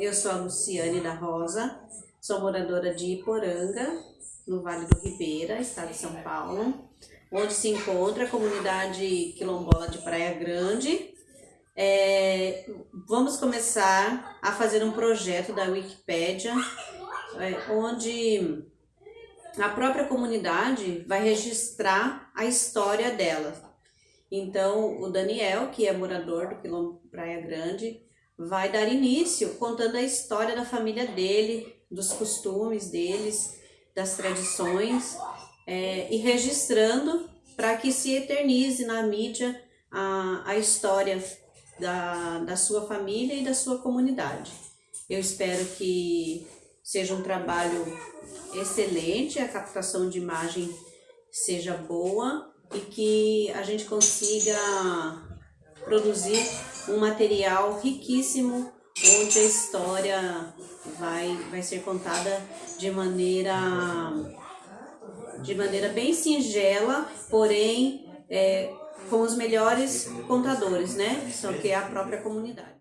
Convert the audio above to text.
Eu sou a Luciane da Rosa, sou moradora de Iporanga, no Vale do Ribeira, estado de São Paulo, onde se encontra a comunidade quilombola de Praia Grande. É, vamos começar a fazer um projeto da Wikipédia, é, onde a própria comunidade vai registrar a história dela. Então, o Daniel, que é morador do Quilombo Praia Grande, vai dar início contando a história da família dele, dos costumes deles, das tradições é, e registrando para que se eternize na mídia a, a história da, da sua família e da sua comunidade. Eu espero que seja um trabalho excelente, a captação de imagem seja boa e que a gente consiga produzir um material riquíssimo onde a história vai, vai ser contada de maneira de maneira bem singela, porém é, com os melhores contadores, né? Só que é a própria comunidade.